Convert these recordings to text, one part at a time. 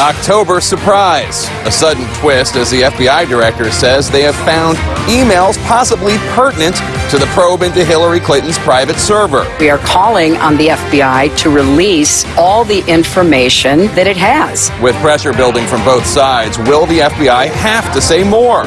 October surprise. A sudden twist as the FBI director says they have found emails possibly pertinent to the probe into Hillary Clinton's private server. We are calling on the FBI to release all the information that it has. With pressure building from both sides, will the FBI have to say more?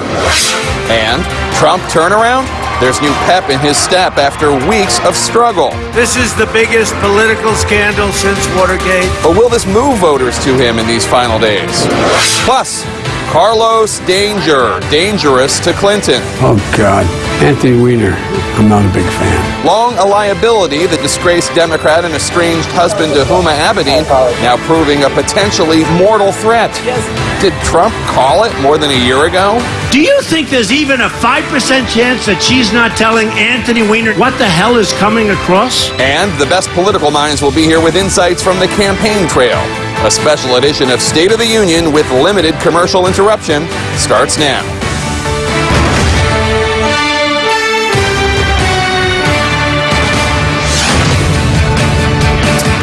And Trump turnaround? There's new pep in his step after weeks of struggle. This is the biggest political scandal since Watergate. But will this move voters to him in these final days? Plus, Carlos Danger, dangerous to Clinton. Oh, God. Anthony Weiner, I'm not a big fan. Long a liability, the disgraced Democrat and estranged husband to Huma Abedin now proving a potentially mortal threat. Did Trump call it more than a year ago? Do you think there's even a 5% chance that she's not telling Anthony Weiner what the hell is coming across? And the best political minds will be here with insights from the campaign trail. A special edition of State of the Union with limited commercial interruption starts now.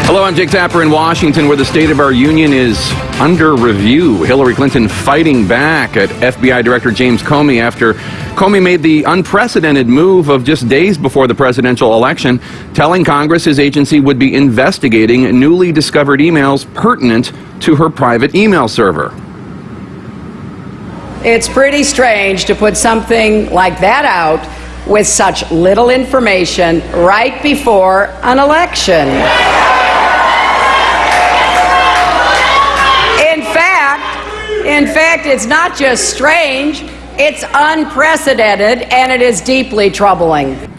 Hello, I'm Jake Tapper in Washington, where the State of our Union is under review. Hillary Clinton fighting back at FBI Director James Comey after Comey made the unprecedented move of just days before the presidential election, telling Congress his agency would be investigating newly discovered emails pertinent to her private email server. It's pretty strange to put something like that out with such little information right before an election. In fact, it's not just strange, it's unprecedented and it is deeply troubling.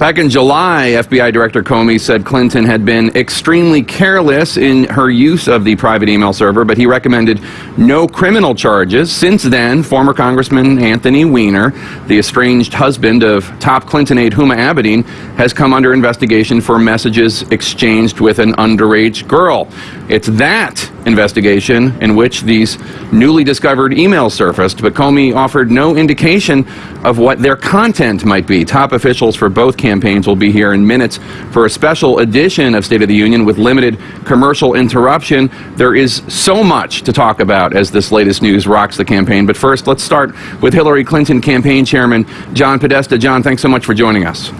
Back in July, FBI Director Comey said Clinton had been extremely careless in her use of the private email server, but he recommended no criminal charges. Since then, former Congressman Anthony Weiner, the estranged husband of top Clinton aide Huma Abedin, has come under investigation for messages exchanged with an underage girl. It's that investigation in which these newly discovered emails surfaced, but Comey offered no indication of what their content might be. Top officials for both campaigns will be here in minutes for a special edition of State of the Union with limited commercial interruption. There is so much to talk about as this latest news rocks the campaign. But first, let's start with Hillary Clinton campaign chairman John Podesta. John, thanks so much for joining us.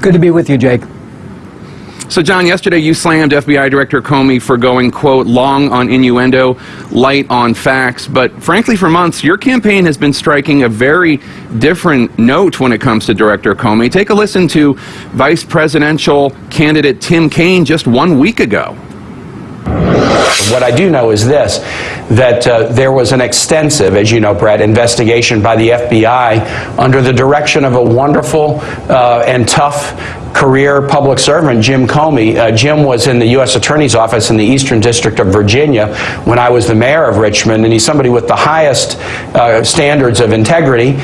Good to be with you, Jake. So, John, yesterday you slammed FBI Director Comey for going, quote, long on innuendo, light on facts. But frankly, for months, your campaign has been striking a very different note when it comes to Director Comey. Take a listen to Vice Presidential candidate Tim Kaine just one week ago. What I do know is this that uh, there was an extensive, as you know, Brett, investigation by the FBI under the direction of a wonderful uh, and tough career public servant, Jim Comey. Uh, Jim was in the U.S. Attorney's Office in the Eastern District of Virginia when I was the mayor of Richmond, and he's somebody with the highest uh, standards of integrity.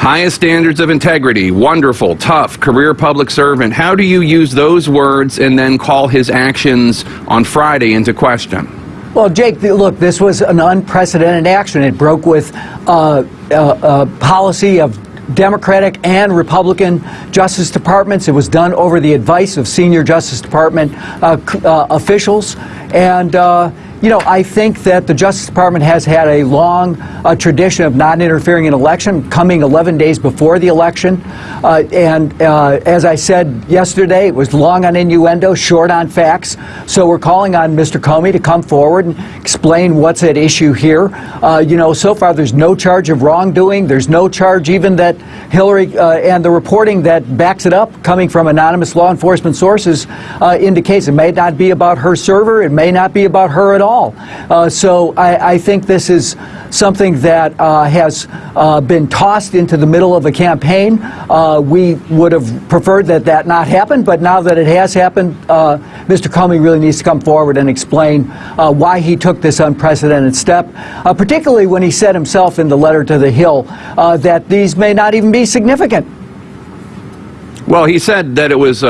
Highest standards of integrity, wonderful, tough, career public servant. How do you use those words and then call his actions on Friday into question? Well, Jake, look, this was an unprecedented action. It broke with uh, a, a policy of Democratic and Republican Justice Departments. It was done over the advice of senior Justice Department uh, uh, officials. And uh, you know, I think that the Justice Department has had a long uh, tradition of not interfering in election, coming 11 days before the election. Uh, and uh, as I said yesterday, it was long on innuendo, short on facts. So we're calling on Mr. Comey to come forward and explain what's at issue here. Uh, you know, so far there's no charge of wrongdoing. There's no charge even that Hillary uh, and the reporting that backs it up, coming from anonymous law enforcement sources, uh, indicates it may not be about her server. It may not be about her at all all. Uh, so I, I, think this is something that uh, has uh, been tossed into the middle of a campaign. We would have preferred that that not happen, but now that it has happened, Mr. Comey really needs to come forward and explain why he took this unprecedented step, particularly when he said himself in the letter to the Hill that these may not even be significant. Well, he said that it was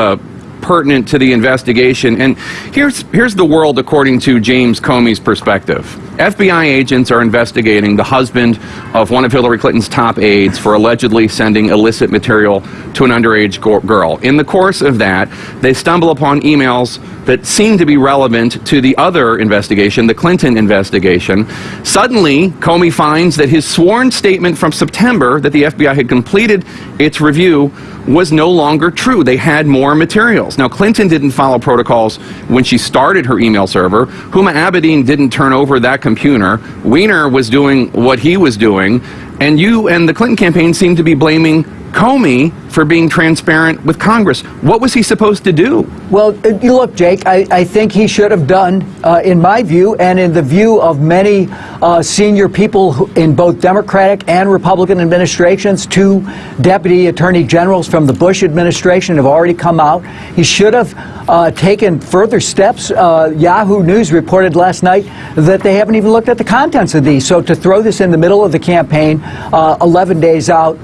pertinent to the investigation. And here's, here's the world according to James Comey's perspective. FBI agents are investigating the husband of one of Hillary Clinton's top aides for allegedly sending illicit material to an underage girl. In the course of that, they stumble upon emails that seemed to be relevant to the other investigation, the Clinton investigation. Suddenly, Comey finds that his sworn statement from September that the FBI had completed its review was no longer true. They had more materials. Now, Clinton didn't follow protocols when she started her email server. Huma Abedin didn't turn over that computer. Weiner was doing what he was doing. And you and the Clinton campaign seem to be blaming Comey for being transparent with Congress. What was he supposed to do? Well, uh, look, Jake, I, I think he should have done, uh, in my view, and in the view of many uh, senior people who, in both Democratic and Republican administrations, two deputy attorney generals from the Bush administration have already come out. He should have uh, taken further steps. Uh, Yahoo News reported last night that they haven't even looked at the contents of these. So to throw this in the middle of the campaign, uh, 11 days out,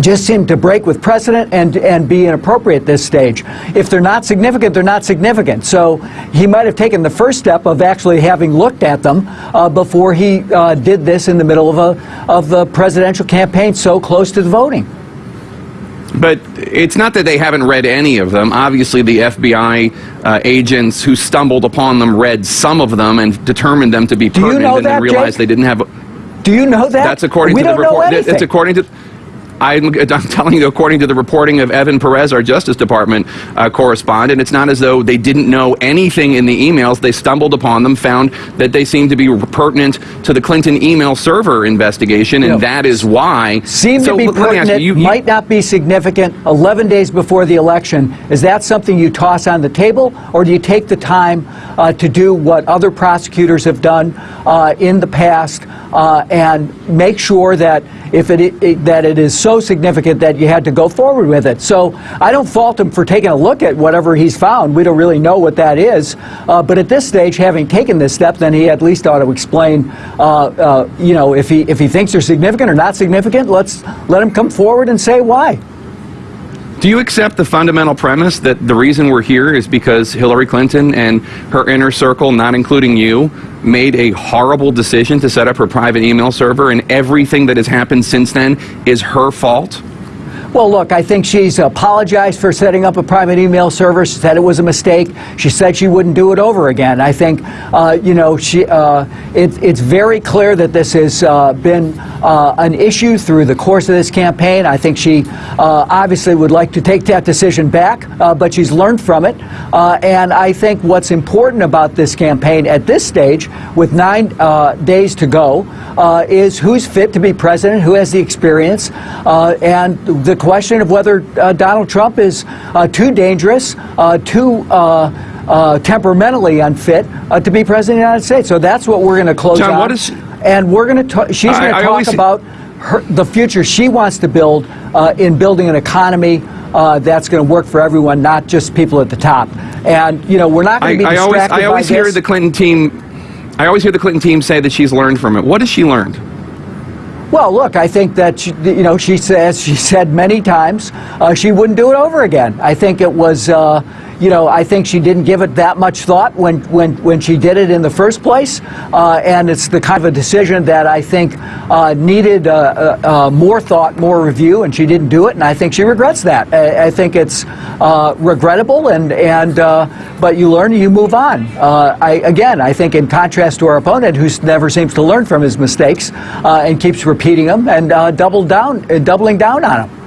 just seem to break with precedent and and be inappropriate at this stage. If they're not significant, they're not significant. So he might have taken the first step of actually having looked at them uh, before he uh, did this in the middle of a of the presidential campaign, so close to the voting. But it's not that they haven't read any of them. Obviously, the FBI uh, agents who stumbled upon them read some of them and determined them to be you pertinent know and then that, realized Jake? they didn't have. A, Do you know that? that's according we to the report. It's according to. I'm, I'm telling you, according to the reporting of Evan Perez, our Justice Department uh, correspondent, it's not as though they didn't know anything in the emails. They stumbled upon them, found that they seemed to be pertinent to the Clinton email server investigation, and that is why. Seem So to be ask pertinent, you, you- you- might not be significant 11 days before the election. Is that something you toss on the table, or do you take the time uh, to do what other prosecutors have done uh, in the past uh, and make sure that if it, it that it is so significant that you had to go forward with it? So I don't fault him for taking a look at whatever he's found. We don't really know what that is, uh, but at this stage, having taken this step, then he at least ought to explain, uh, uh, you know, if he if he thinks they're significant or not significant. Let's let him come forward and say why. Do you accept the fundamental premise that the reason we're here is because Hillary Clinton and her inner circle, not including you, made a horrible decision to set up her private email server and everything that has happened since then is her fault? Well, look, I think she's apologized for setting up a private email server. She said it was a mistake. She said she wouldn't do it over again. I think, uh, you know, she, uh, it, it's very clear that this has uh, been uh, an issue through the course of this campaign. I think she uh, obviously would like to take that decision back, uh, but she's learned from it. And I think what's important about this campaign at this stage, with nine days to go, is who's fit to be president, who has the experience, and the question of whether uh, Donald Trump is uh, too dangerous, uh, too uh, uh, temperamentally unfit uh, to be president of the United States. So that's what we're going to close John, on. what is- and we're going to she's going to talk about her, the future she wants to build uh, in building an economy uh, that's going to work for everyone, not just people at the top. And you know, we're not I, going to be I always, I always by hear this. the Clinton team. I always hear the Clinton team say that she's learned from it. What has she learned? Well, look, I think that she, you know she says she said many times uh, she wouldn't do it over again. I think it was. Uh, you know, I think she didn't give it that much thought when, when, when she did it in the first place, uh, and it's the kind of a decision that I think uh, needed uh, uh, uh, more thought, more review, and she didn't do it, and I think she regrets that. I, I think it's uh, regrettable, and and but you learn, and you move on. I, again, I think in contrast to our opponent, who never seems to learn from his mistakes and keeps repeating them and double down, doubling down on them.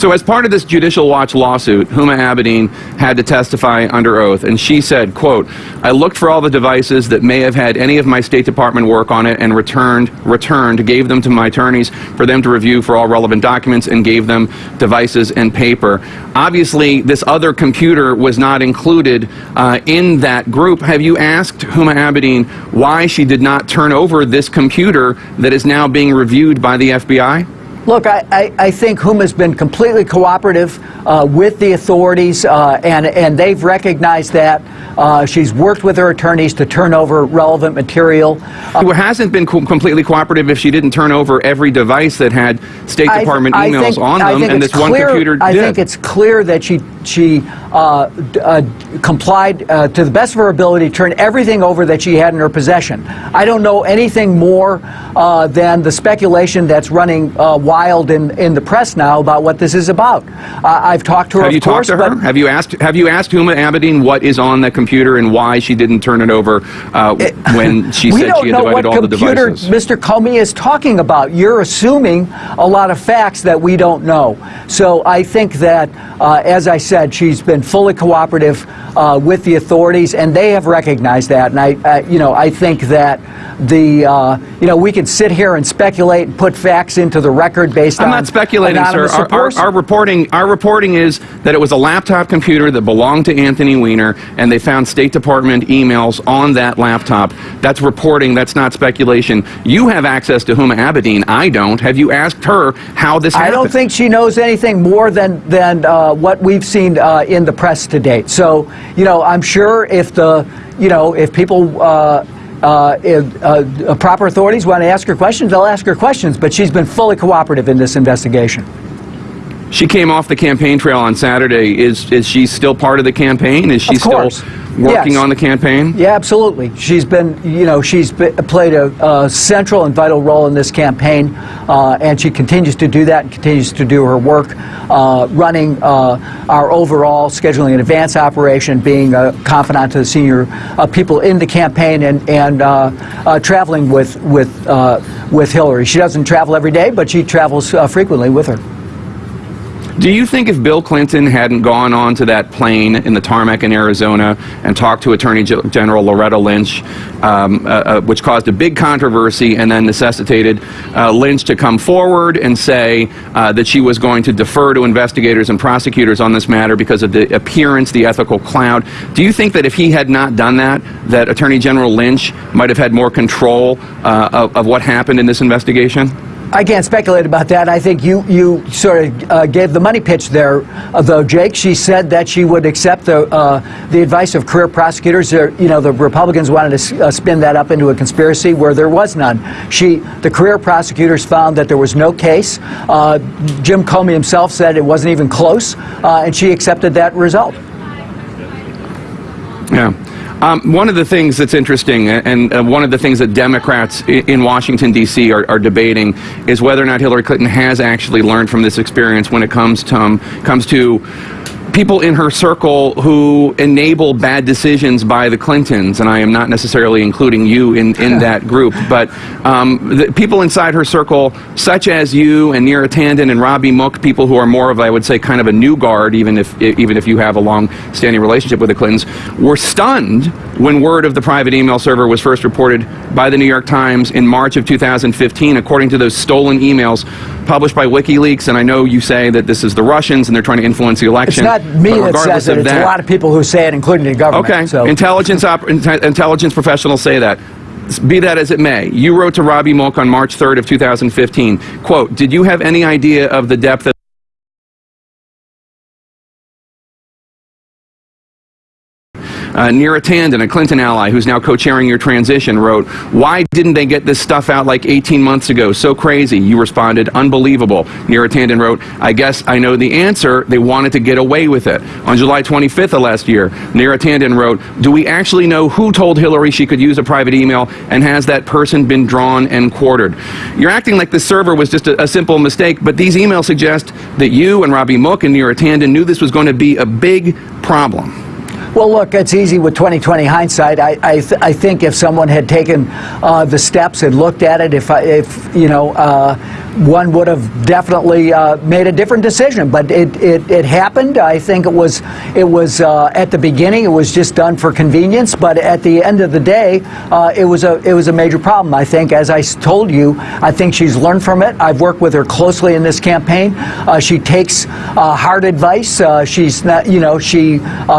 So, as part of this Judicial Watch lawsuit, Huma Abedin had to testify under oath, and she said, "quote I looked for all the devices that may have had any of my State Department work on it, and returned, returned, gave them to my attorneys for them to review for all relevant documents, and gave them devices and paper. Obviously, this other computer was not included uh, in that group. Have you asked Huma Abedin why she did not turn over this computer that is now being reviewed by the FBI?" Look, I, I, I think Huma's been completely cooperative uh, with the authorities, uh, and, and they've recognized that. Uh, she's worked with her attorneys to turn over relevant material. Uh, Who hasn't been co- completely cooperative if she didn't turn over every device that had State I- Department emails think- on them, and this one computer I think it's clear that she she uh, uh, complied uh, to the best of her ability, turned everything over that she had in her possession. I don't know anything more uh, than the speculation that's running uh, wild in, in the press now about what this is about. Uh, I've talked to her, Have of you course, talked to her? Have you asked Have you asked Huma Abedin what is on the computer and why she didn't turn it over uh, when she said she had know divided all the devices? We don't know what computer? Mr. Comey is talking about. You're assuming a lot of facts that we don't know. So I think that, uh, as I said, she's been fully cooperative uh, with the authorities, and they have recognized that. And I, I you know, I think that the, uh, you know, we can sit here and speculate and put facts into the record based on I'm not speculating, sir. Our, our, our reporting, our reporting is that it was a laptop computer that belonged to Anthony Weiner, and they found State Department emails on that laptop. That's reporting. That's not speculation. You have access to Huma Abedin. I don't. Have you asked her how this I happened? don't think she knows anything more than than uh, what we've seen uh, in the press to date. So, you know, I'm sure if the, you know, if people. Uh, uh, if, uh, proper authorities want to ask her questions, they'll ask her questions, but she's been fully cooperative in this investigation. She came off the campaign trail on Saturday. Is is she still part of the campaign? Is she still working Yes. on the campaign? Yeah, absolutely. She's been, you know, she's be, played a, a central and vital role in this campaign, uh, and she continues to do that and continues to do her work, uh, running uh, our overall scheduling and advance operation, being a confidant to the senior uh, people in the campaign, and and uh, uh, traveling with with uh, with Hillary. She doesn't travel every day, but she travels uh, frequently with her. Do you think if Bill Clinton hadn't gone onto that plane in the tarmac in Arizona and talked to Attorney Gen- General Loretta Lynch, um, uh, uh, which caused a big controversy and then necessitated uh, Lynch to come forward and say uh, that she was going to defer to investigators and prosecutors on this matter because of the appearance, the ethical cloud, do you think that if he had not done that, that Attorney General Lynch might have had more control uh, of, of what happened in this investigation? I can't speculate about that. I think you, you sort of uh, gave the money pitch there, uh, though, Jake. She said that she would accept the, uh, the advice of career prosecutors. You know, the Republicans wanted to uh, spin that up into a conspiracy where there was none. She, the career prosecutors found that there was no case. Uh, Jim Comey himself said it wasn't even close, uh, and she accepted that result. Yeah. Um, one of the things that's interesting, uh, and uh, one of the things that Democrats in Washington, D.C. Are, are debating is whether or not Hillary Clinton has actually learned from this experience when it comes to, um, comes to people in her circle who enable bad decisions by the Clintons, and I am not necessarily including you in, in that group, but um, the people inside her circle, such as you and Neera Tanden and Robbie Mook, people who are more of, I would say, kind of a new guard, even if even if you have a long-standing relationship with the Clintons, were stunned when word of the private email server was first reported by the New York Times in March of 2015, according to those stolen emails published by WikiLeaks. And I know you say that this is the Russians and they're trying to influence the election. Not me that says it. It's that, a lot of people who say it, including the government. Okay. So. Intelligence intelligence professionals say that. Be that as it may, you wrote to Robbie Mook on March 3rd of 2015. Quote, did you have any idea of the depth of Uh, Neera Tanden, a Clinton ally who's now co-chairing your transition, wrote, "Why didn't they get this stuff out like 18 months ago? So crazy." You responded, "Unbelievable." Neera Tanden wrote, "I guess I know the answer. They wanted to get away with it." On July 25th of last year, Neera Tanden wrote, "Do we actually know who told Hillary she could use a private email, and has that person been drawn and quartered?" You're acting like the server was just a, a simple mistake, but these emails suggest that you and Robbie Mook and Neera Tanden knew this was going to be a big problem. Well, look, it's easy with 2020 hindsight. I, I, th- I think if someone had taken uh, the steps and looked at it, if, I, if you know, uh, one would have definitely uh, made a different decision. But it, it, it happened. I think it was it was uh, at the beginning. It was just done for convenience. But at the end of the day, uh, it was a it was a major problem. I think, as I told you, I think she's learned from it. I've worked with her closely in this campaign. Uh, she takes hard advice. She's not, you know, she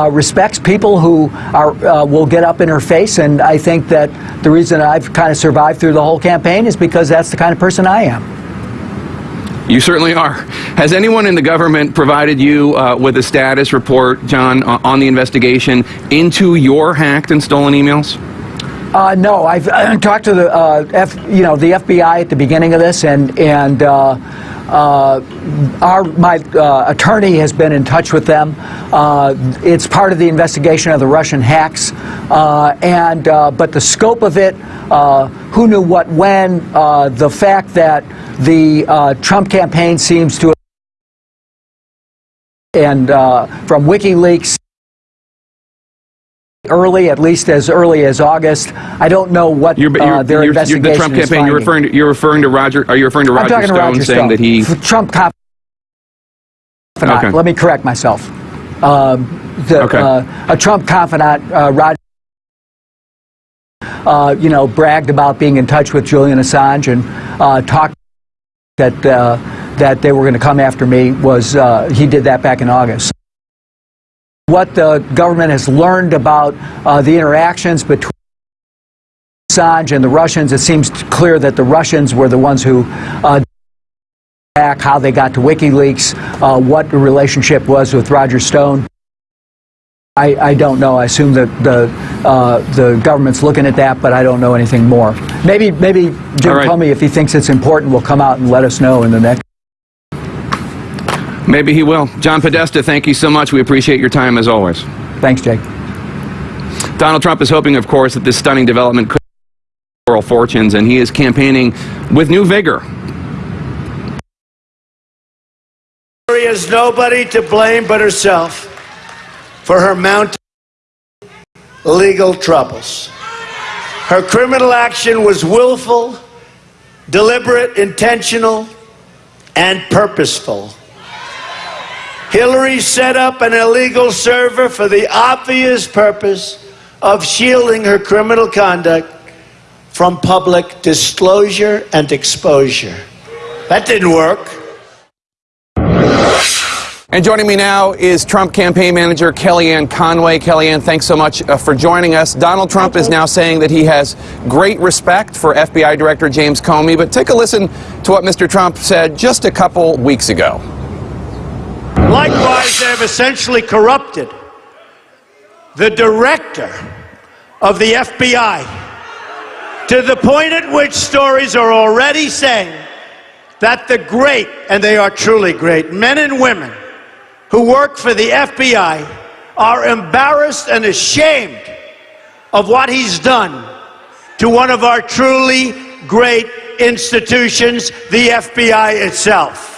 respects people who are uh, will get up in her face. And I think that the reason I've kind of survived through the whole campaign is because that's the kind of person I am. You certainly are. Has anyone in the government provided you uh, with a status report, John, uh, on the investigation into your hacked and stolen emails? Uh, no, I've uh, talked to the uh, F, you know the FBI at the beginning of this, and and uh, our, my uh, attorney has been in touch with them. Uh, it's part of the investigation of the Russian hacks, uh, and uh, but the scope of it, uh, who knew what when, the fact that the Trump campaign seems to and from WikiLeaks early, at least as early as August. I don't know what You're, uh, you're, their you're, investigation the Trump is campaign. You're referring to you're referring to Roger. Are you referring to Roger Stone to Roger saying Stone. that he? Trump cop. Okay. Let me correct myself. Um, the, Okay. uh, a Trump confidant, uh, Roger, uh, you know, bragged about being in touch with Julian Assange and uh, talked that uh, that they were going to come after me. Was uh, he did that back in August? What the government has learned about uh, the interactions between Assange and the Russians, it seems clear that the Russians were the ones who uh, back, how they got to WikiLeaks, uh, what the relationship was with Roger Stone. I, I don't know. I assume that the uh, the government's looking at that, but I don't know anything more. Maybe maybe Jim right. Comey, if he thinks it's important, will come out and let us know in the next. Maybe he will. John Podesta, thank you so much. We appreciate your time as always. Thanks, Jake. Donald Trump is hoping, of course, that this stunning development could moral fortunes, and he is campaigning with new vigor. Hillary has nobody to blame but herself for her mounting legal troubles. Her criminal action was willful, deliberate, intentional, and purposeful. Hillary set up an illegal server for the obvious purpose of shielding her criminal conduct from public disclosure and exposure. That didn't work. And joining me now is Trump campaign manager Kellyanne Conway. Kellyanne, thanks so much uh, for joining us. Donald Trump is now saying that he has great respect for FBI Director James Comey, but take a listen to what Mr. Trump said just a couple weeks ago. Likewise, they have essentially corrupted the director of the FBI to the point at which stories are already saying that the great, and they are truly great, men and women who work for the FBI are embarrassed and ashamed of what he's done to one of our truly great institutions, the FBI itself.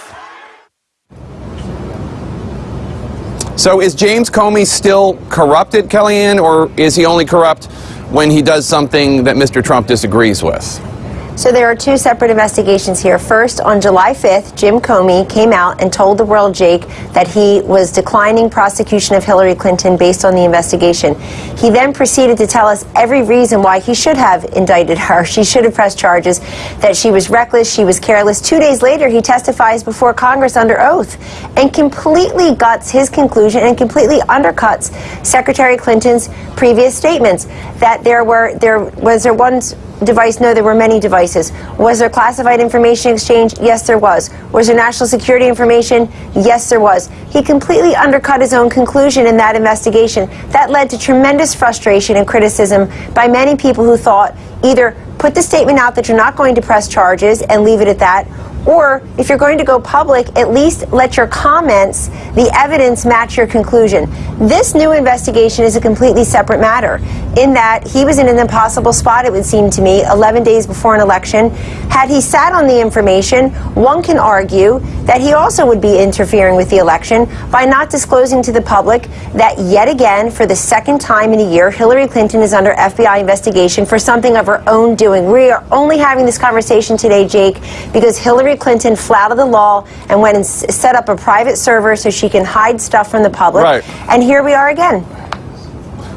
So is James Comey still corrupted, Kellyanne, or is he only corrupt when he does something that Mr. Trump disagrees with? So there are two separate investigations here. First, on July 5th, Jim Comey came out and told the world, Jake, that he was declining prosecution of Hillary Clinton based on the investigation. He then proceeded to tell us every reason why he should have indicted her. She should have pressed charges, that she was reckless, she was careless. Two days later, he testifies before Congress under oath and completely guts his conclusion and completely undercuts Secretary Clinton's previous statements that there were there was there one device? No, there were many devices. Was there classified information exchange? Yes, there was. Was there national security information? Yes, there was. He completely undercut his own conclusion in that investigation. That led to tremendous frustration and criticism by many people who thought either put the statement out that you're not going to press charges and leave it at that, or if you're going to go public, at least let your comments, the evidence match your conclusion. This new investigation is a completely separate matter in that he was in an impossible spot, it would seem to me, 11 days before an election. Had he sat on the information, one can argue that he also would be interfering with the election by not disclosing to the public that yet again, for the second time in a year, Hillary Clinton is under FBI investigation for something of her own doing. We are only having this conversation today, Jake, because Hillary Clinton flouted the law and went and s- set up a private server so she can hide stuff from the public. Right. And here we are again.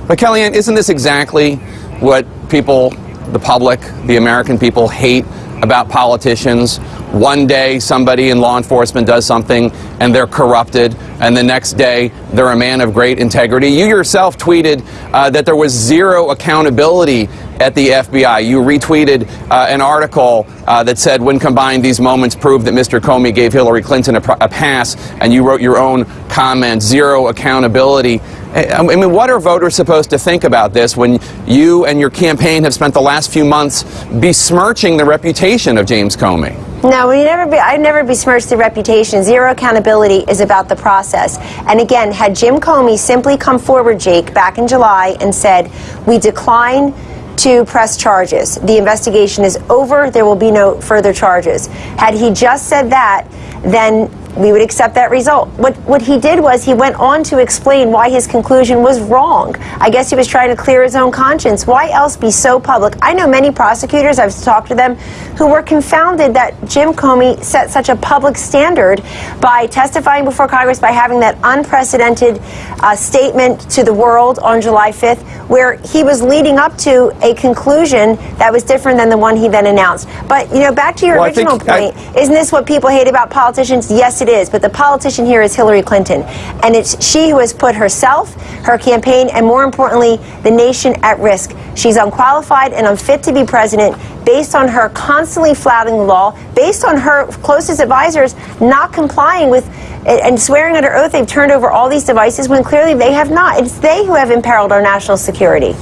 But Kellyanne, isn't this exactly what people, the public, the American people hate about politicians? One day somebody in law enforcement does something and they're corrupted, and the next day they're a man of great integrity. You yourself tweeted uh, that there was zero accountability at the FBI. You retweeted uh, an article uh, that said, when combined, these moments prove that Mr. Comey gave Hillary Clinton a, a pass, and you wrote your own comment, zero accountability. I I mean, what are voters supposed to think about this when you and your campaign have spent the last few months besmirching the reputation of James Comey? No, we never be, I'd never besmirch the reputation. Zero accountability is about the process. And again, had Jim Comey simply come forward, Jake, back in July and said, we decline to press charges. The investigation is over. There will be no further charges. Had he just said that, then we would accept that result. What, what he did was he went on to explain why his conclusion was wrong. I guess he was trying to clear his own conscience. Why else be so public? I know many prosecutors, I've talked to them, who were confounded that Jim Comey set such a public standard by testifying before Congress, by having that unprecedented uh, statement to the world on July 5th, where he was leading up to a conclusion that was different than the one he then announced. But, you know, back to your Well, original think I- point, isn't this what people hate about politicians? Yes, it is. But the politician here is Hillary Clinton. And it's she who has put herself, her campaign, and more importantly, the nation at risk. She's unqualified and unfit to be president based on her constantly flouting the law, based on her closest advisors not complying with and swearing under oath they've turned over all these devices when clearly they have not. It's they who have imperiled our national security.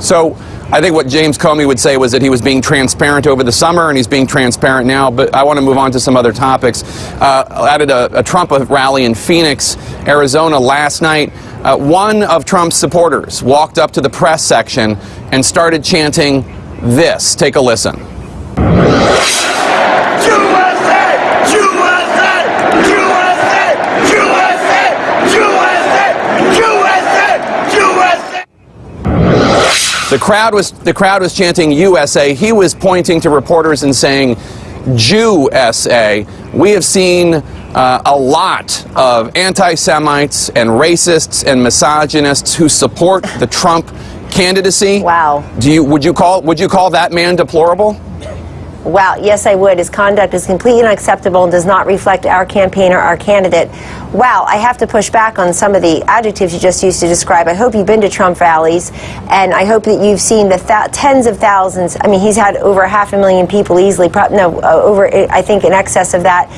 So I think what James Comey would say was that he was being transparent over the summer, and he's being transparent now. But I want to move on to some other topics. Uh, at a, a Trump rally in Phoenix, Arizona last night, uh, one of Trump's supporters walked up to the press section and started chanting this. Take a listen. The crowd was the crowd was chanting USA. He was pointing to reporters and saying Jew SA. We have seen uh, a lot of anti-Semites and racists and misogynists who support the Trump candidacy. Wow. Do you would you call would you call that man deplorable? Wow, yes, I would. His conduct is completely unacceptable and does not reflect our campaign or our candidate. Wow, I have to push back on some of the adjectives you just used to describe. I hope you've been to Trump rallies, and I hope that you've seen the th- tens of thousands. I mean, he's had over half a million people easily, no, uh, over, I think, in excess of that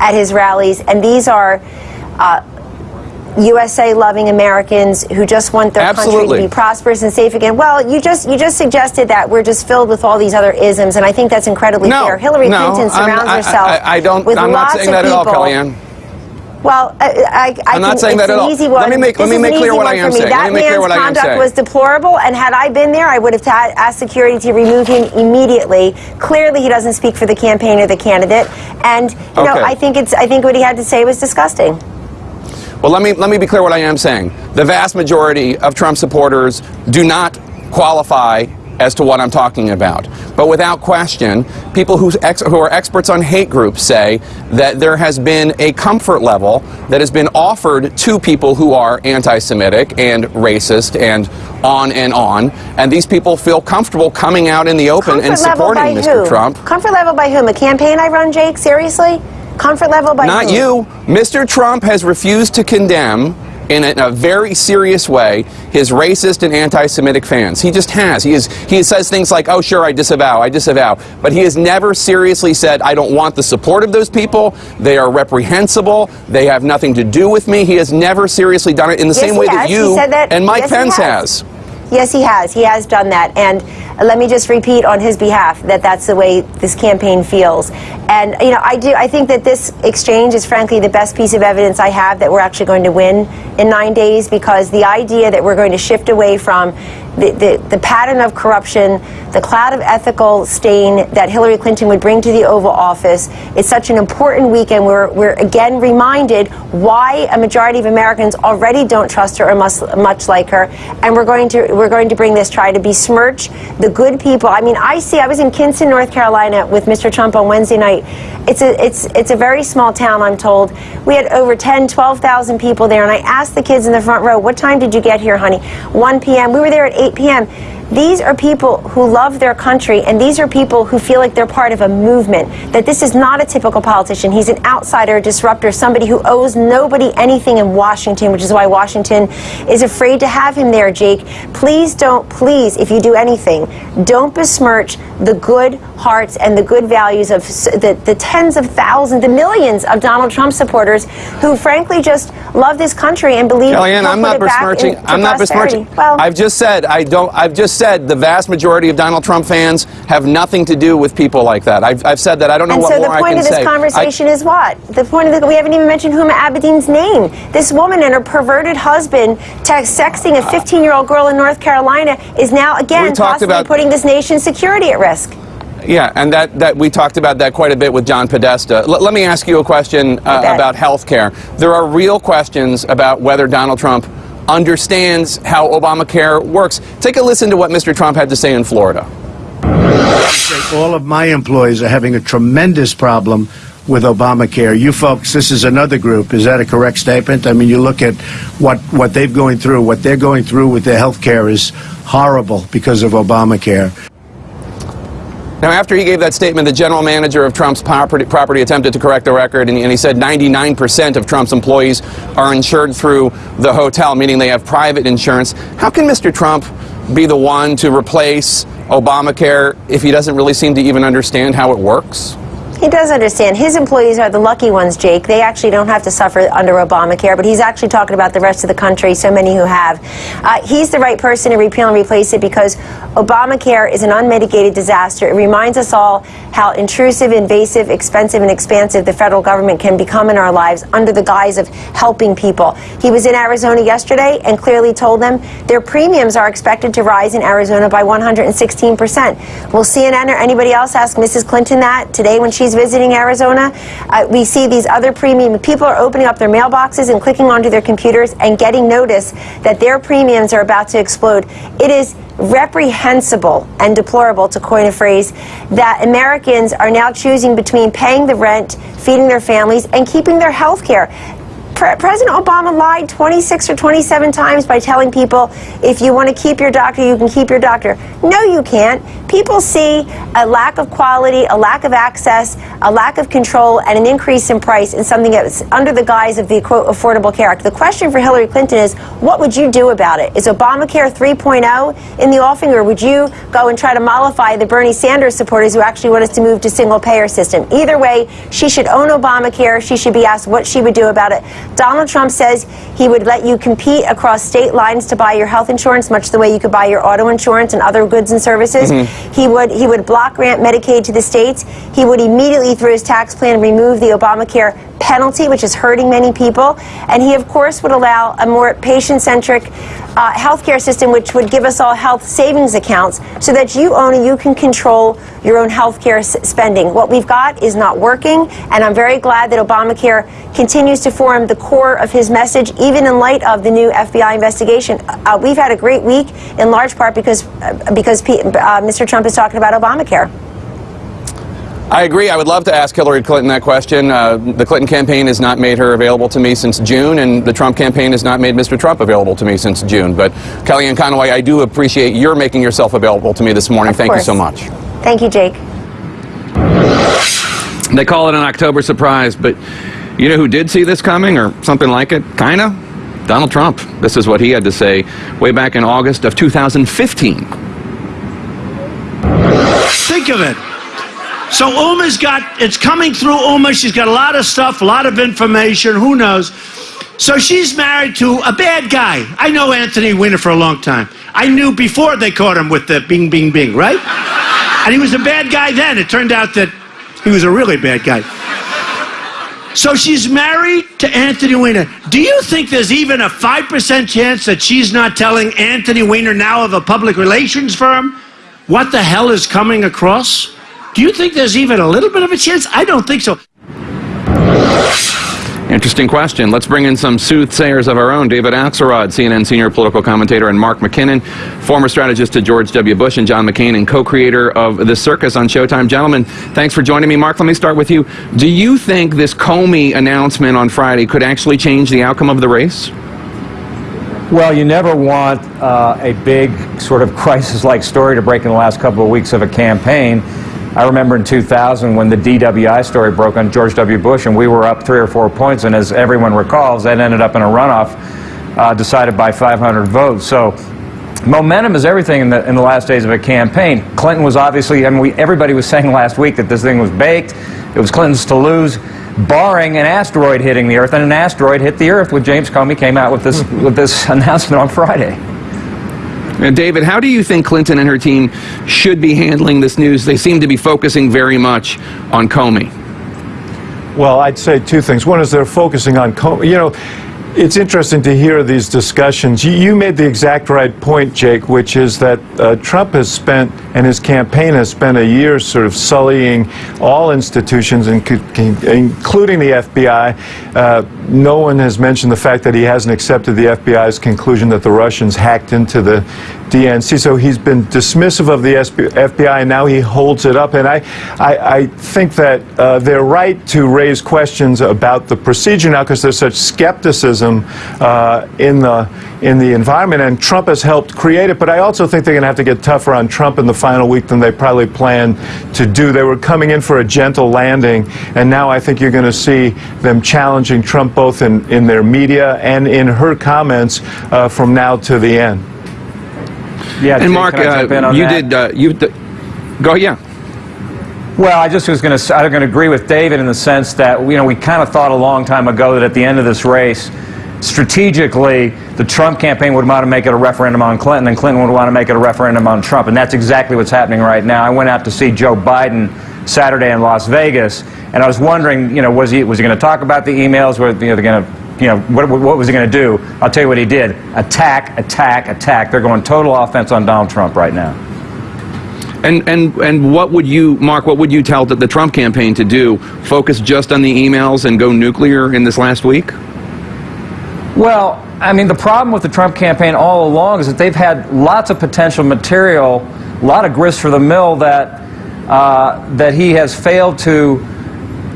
at his rallies. And these are. Uh, USA loving Americans who just want their country to be prosperous and safe again. Well, you just you just suggested that we're just filled with all these other isms, and I think that's incredibly No, fair. Hillary no, Clinton surrounds I- herself I, I don't. with I'm not saying of that at all. Kellyanne. Well, I, I, I I'm not saying it's that at an all. easy Let one. me make- let me make clear what I am saying. That Let me make clear man's what I am conduct was deplorable, and had I been there, I would have asked security to remove him immediately. Clearly, he doesn't speak for the campaign or the candidate, and you know, I think it's I think what he had to say was disgusting. Well, let me let me be clear what I am saying. The vast majority of Trump supporters do not qualify as to what I'm talking about. But without question, people who, ex- who are experts on hate groups say that there has been a comfort level that has been offered to people who are anti-Semitic and racist and on and on, and these people feel comfortable coming out in the open Comfort and supporting Mr. who? Trump. Comfort level by whom? A campaign I run, Jake? Seriously? Comfort level by Not whom? you. Mr. Trump has refused to condemn in a, in a very serious way his racist and anti-Semitic fans. He just has. He is. He says things like, "Oh, sure, I disavow. I disavow," but he has never seriously said, "I don't want the support of those people. They are reprehensible. They have nothing to do with me." He has never seriously done it in the Yes, same way has. that you said that- and Mike yes, Pence has. has. Yes, he has. He has done that. And let me just repeat on his behalf that that's the way this campaign feels. And, you know, I do, I think that this exchange is frankly the best piece of evidence I have that we're actually going to win in nine days because the idea that we're going to shift away from the, the, the pattern of corruption, the cloud of ethical stain that Hillary Clinton would bring to the Oval Office is such an important weekend. We're, we're again reminded why a majority of Americans already don't trust her or much, much like her. And we're going to we're going to bring this try to besmirch the good people. I mean, I see. I was in Kinston, North Carolina, with Mr. Trump on Wednesday night. It's a it's it's a very small town. I'm told we had over 10, 12,000 people there, and I asked the kids in the front row, "What time did you get here, honey?" 1 p.m. We were there at 8 p.m. These are people who love their country, and these are people who feel like they're part of a movement. That this is not a typical politician. He's an outsider, a disruptor, somebody who owes nobody anything in Washington, which is why Washington is afraid to have him there, Jake. Please don't, please, if you do anything, don't besmirch the good hearts and the good values of the, the tens of thousands, the millions of Donald Trump supporters who, frankly, just love this country and believe. Kellyanne, I'm not besmirching. I'm not besmirching. Well, I've just said I don't. I've just said the vast majority of Donald Trump fans have nothing to do with people like that. I've, I've said that. I don't know And what so the more I point of this say. I- conversation is what? The point of the we haven't even mentioned Huma Abedin's name. This woman and her perverted husband text, sexting a 15-year-old girl in North Carolina is now again possibly about- putting this nation's security at risk. Yeah, and that, that we talked about that quite a bit with John Podesta. L- let me ask you a question uh, about health care. There are real questions about whether Donald Trump understands how Obamacare works. Take a listen to what Mr. Trump had to say in Florida. All of my employees are having a tremendous problem with Obamacare. You folks, this is another group. Is that a correct statement? I mean, you look at what, what they've going through, what they're going through with their health care is horrible because of Obamacare. Now, after he gave that statement, the general manager of Trump's property, property attempted to correct the record, and, and he said 99% of Trump's employees are insured through the hotel, meaning they have private insurance. How can Mr. Trump be the one to replace Obamacare if he doesn't really seem to even understand how it works? He does understand. His employees are the lucky ones, Jake. They actually don't have to suffer under Obamacare, but he's actually talking about the rest of the country, so many who have. Uh, he's the right person to repeal and replace it because Obamacare is an unmitigated disaster. It reminds us all how intrusive, invasive, expensive, and expansive the federal government can become in our lives under the guise of helping people. He was in Arizona yesterday and clearly told them their premiums are expected to rise in Arizona by 116%. Will CNN or anybody else ask Mrs. Clinton that today when she's visiting Arizona? Uh, we see these other premium people are opening up their mailboxes and clicking onto their computers and getting notice that their premiums are about to explode. It is reprehensible and deplorable, to coin a phrase, that Americans are now choosing between paying the rent, feeding their families, and keeping their health care. Pre- President Obama lied 26 or 27 times by telling people if you want to keep your doctor, you can keep your doctor. No, you can't. People see a lack of quality, a lack of access, a lack of control, and an increase in price in something that's under the guise of the quote Affordable Care Act. The question for Hillary Clinton is what would you do about it? Is Obamacare 3.0 in the offing, or would you go and try to mollify the Bernie Sanders supporters who actually want us to move to single payer system? Either way, she should own Obamacare. She should be asked what she would do about it. Donald Trump says he would let you compete across state lines to buy your health insurance, much the way you could buy your auto insurance and other goods and services. Mm-hmm. He would he would block grant Medicaid to the states. He would immediately, through his tax plan, remove the Obamacare penalty, which is hurting many people. And he, of course, would allow a more patient-centric uh, healthcare system, which would give us all health savings accounts, so that you own and you can control your own healthcare spending. What we've got is not working, and I'm very glad that Obamacare continues to form the core of his message, even in light of the new FBI investigation. Uh, we've had a great week, in large part because uh, because P- uh, Mr. Trump is talking about Obamacare. I agree. I would love to ask Hillary Clinton that question. Uh, the Clinton campaign has not made her available to me since June, and the Trump campaign has not made Mr. Trump available to me since June. But Kellyanne Conway, I do appreciate your making yourself available to me this morning. Of Thank you so much. Thank you, Jake. They call it an October surprise, but you know who did see this coming or something like it? Kinda? Donald Trump. This is what he had to say way back in August of 2015. Think of it. So Huma's got, it's coming through Uma. She's got a lot of stuff, a lot of information. Who knows? So she's married to a bad guy. I know Anthony Weiner for a long time. I knew before they caught him with the bing, bing, bing, right? And he was a bad guy then. It turned out that he was a really bad guy. So she's married to Anthony Weiner. Do you think there's even a 5% chance that she's not telling Anthony Weiner now of a public relations firm what the hell is coming across? Do you think there's even a little bit of a chance? I don't think so. Interesting question. Let's bring in some soothsayers of our own. David Axelrod, CNN senior political commentator, and Mark McKinnon, former strategist to George W. Bush and John McCain, and co-creator of The Circus on Showtime. Gentlemen, thanks for joining me. Mark, let me start with you. Do you think this Comey announcement on Friday could actually change the outcome of the race? Well, you never want uh, a big sort of crisis-like story to break in the last couple of weeks of a campaign. I remember in 2000 when the DWI story broke on George W. Bush, and we were up three or four points, and as everyone recalls, that ended up in a runoff uh, decided by 500 votes. So momentum is everything in the, in the last days of a campaign. Clinton was obviously, I mean, we, everybody was saying last week that this thing was baked. It was Clinton's to lose, barring an asteroid hitting the Earth, and an asteroid hit the Earth when James Comey came out with this, with this announcement on Friday. And David, how do you think Clinton and her team should be handling this news? They seem to be focusing very much on Comey. Well, I'd say two things. One is they're focusing on, Comey. you know, it's interesting to hear these discussions. You, you, made the exact right point, Jake, which is that uh, Trump has spent, and his campaign has spent a year sort of sullying all institutions, including the FBI. Uh, no one has mentioned the fact that he hasn't accepted the FBI's conclusion that the Russians hacked into the DNC. So he's been dismissive of the FBI, and now he holds it up. And I, I, I think that uh, they're right to raise questions about the procedure now because there's such skepticism uh, in the in the environment, and Trump has helped create it. But I also think they're going to have to get tougher on Trump in the final week than they probably planned to do. They were coming in for a gentle landing, and now I think you're going to see them challenging Trump both in, in their media and in her comments uh, from now to the end. Yeah, and Mark, uh, you that? did uh, you go yeah. Well, I just was going to I'm going to agree with David in the sense that you know we kind of thought a long time ago that at the end of this race, strategically, the Trump campaign would want to make it a referendum on Clinton, and Clinton would want to make it a referendum on Trump, and that's exactly what's happening right now. I went out to see Joe Biden Saturday in Las Vegas, and I was wondering, you know, was he was he going to talk about the emails? Were you know, they're going to you know, what, what was he going to do? I'll tell you what he did. Attack, attack, attack. They're going total offense on Donald Trump right now. And, and, and what would you, Mark, what would you tell the Trump campaign to do? Focus just on the emails and go nuclear in this last week? Well, I mean, the problem with the Trump campaign all along is that they've had lots of potential material, a lot of grist for the mill that, uh, that he has failed to,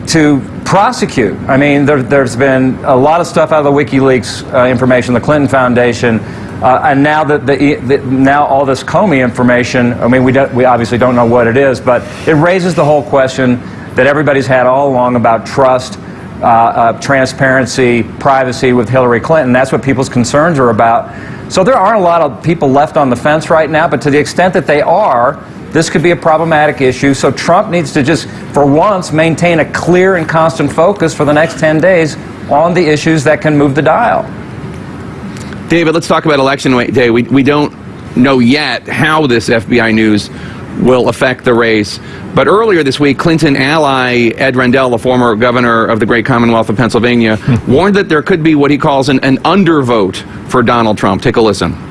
to prosecute. I mean, there, has been a lot of stuff out of the WikiLeaks uh, information, the Clinton Foundation, uh, and now that the, the, now all this Comey information. I mean, we we obviously don't know what it is, but it raises the whole question that everybody's had all along about trust. Uh, uh transparency, privacy with Hillary Clinton. That's what people's concerns are about. So there aren't a lot of people left on the fence right now, but to the extent that they are, this could be a problematic issue. So Trump needs to just, for once, maintain a clear and constant focus for the next 10 days on the issues that can move the dial. David, let's talk about election day. We, we don't know yet how this FBI news will affect the race. But earlier this week, Clinton ally Ed Rendell, the former governor of the great Commonwealth of Pennsylvania, hmm. warned that there could be what he calls an, an undervote for Donald Trump. Take a listen.